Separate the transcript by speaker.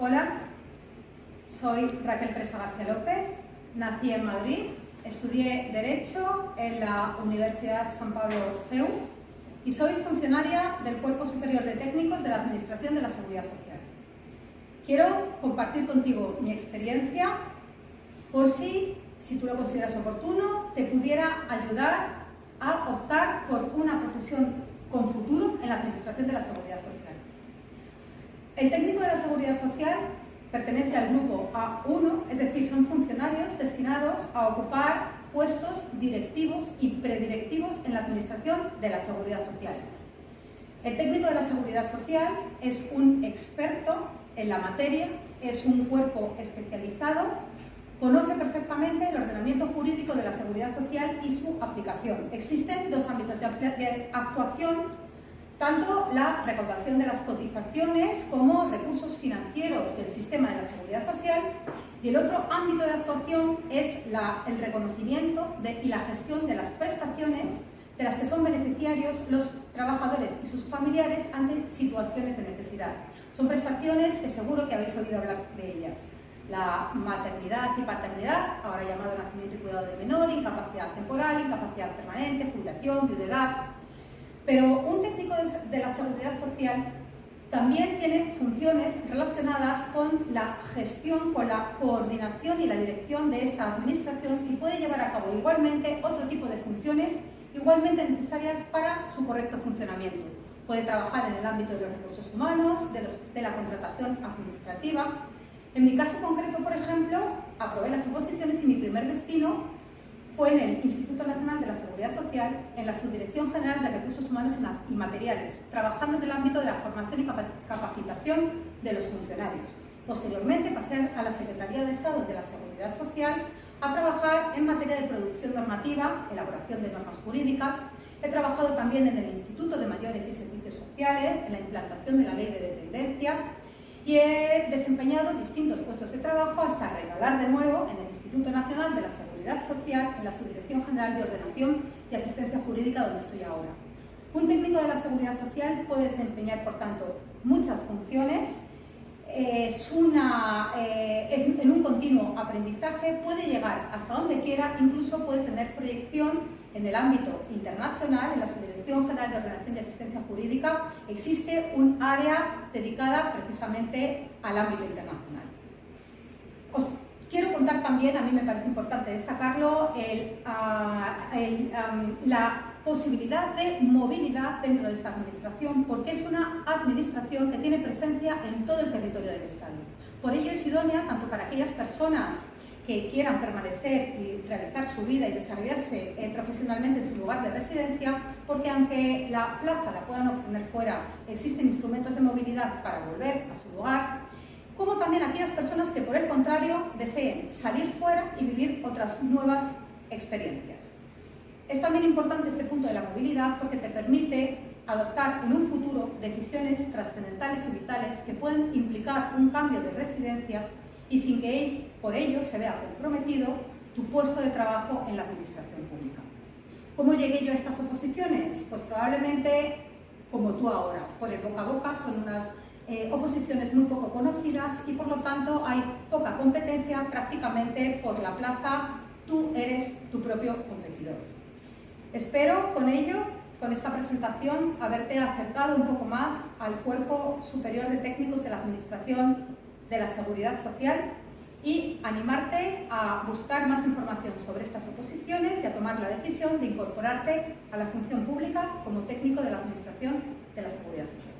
Speaker 1: Hola, soy Raquel Presa García López, nací en Madrid, estudié Derecho en la Universidad San Pablo CEU y soy funcionaria del Cuerpo Superior de Técnicos de la Administración de la Seguridad Social. Quiero compartir contigo mi experiencia por si, si tú lo consideras oportuno, te pudiera ayudar a optar por una profesión con futuro en la Administración de la Seguridad Social. El técnico de la Seguridad Social pertenece al grupo A1, es decir, son funcionarios destinados a ocupar puestos directivos y predirectivos en la Administración de la Seguridad Social. El técnico de la Seguridad Social es un experto en la materia, es un cuerpo especializado, conoce perfectamente el ordenamiento jurídico de la seguridad social y su aplicación. Existen dos ámbitos de actuación tanto la recaudación de las cotizaciones como recursos financieros del sistema de la seguridad social y el otro ámbito de actuación es el reconocimiento y la gestión de las prestaciones de las que son beneficiarios los trabajadores y sus familiares ante situaciones de necesidad. Son prestaciones que seguro que habéis oído hablar de ellas. La maternidad y paternidad, ahora llamado nacimiento y cuidado de menor, incapacidad temporal, incapacidad permanente, jubilación, viudedad, pero un técnico de la seguridad social también tiene funciones relacionadas con la gestión, con la coordinación y la dirección de esta administración y puede llevar a cabo igualmente otro tipo de funciones igualmente necesarias para su correcto funcionamiento. Puede trabajar en el ámbito de los recursos humanos, de, de la contratación administrativa. En mi caso concreto, por ejemplo, aprobé las oposiciones y mi primer destino fue en el Instituto Nacional de la Seguridad Social, en la Subdirección General de Recursos Humanos y Materiales, trabajando en el ámbito de la formación y capacitación de los funcionarios. Posteriormente pasé a la Secretaría de Estado de la Seguridad Social a trabajar en materia de producción normativa, elaboración de normas jurídicas. He trabajado también en el Instituto de Mayores y Servicios Sociales, en la implantación de la Ley de Dependencia y he desempeñado distintos puestos de trabajo hasta regalar de nuevo en el Instituto Nacional de la Seguridad Social en la Subdirección General de Ordenación y Asistencia Jurídica donde estoy ahora. Un técnico de la Seguridad Social puede desempeñar, por tanto, muchas funciones, es, una, eh, es en un continuo aprendizaje, puede llegar hasta donde quiera, incluso puede tener proyección en el ámbito internacional, en la Subdirección General de Ordenación y Asistencia Jurídica, existe un área dedicada precisamente al ámbito internacional. Quiero contar también, a mí me parece importante destacarlo, ah, la posibilidad de movilidad dentro de esta administración, porque es una administración que tiene presencia en todo el territorio del Estado. Por ello es idónea tanto para aquellas personas que quieran permanecer y realizar su vida y desarrollarse eh, profesionalmente en su lugar de residencia, porque aunque la plaza la puedan obtener fuera, existen instrumentos de movilidad para volver a su lugar, como también aquellas personas que por el contrario deseen salir fuera y vivir otras nuevas experiencias. Es también importante este punto de la movilidad porque te permite adoptar en un futuro decisiones trascendentales y vitales que pueden implicar un cambio de residencia y sin que por ello se vea comprometido tu puesto de trabajo en la administración pública. ¿Cómo llegué yo a estas oposiciones? Pues probablemente como tú ahora, por el boca a boca, son unas eh, oposiciones muy poco conocidas y por lo tanto hay poca competencia, prácticamente por la plaza tú eres tu propio competidor. Espero con ello, con esta presentación, haberte acercado un poco más al Cuerpo Superior de Técnicos de la Administración de la Seguridad Social y animarte a buscar más información sobre estas oposiciones y a tomar la decisión de incorporarte a la función pública como técnico de la Administración de la Seguridad Social.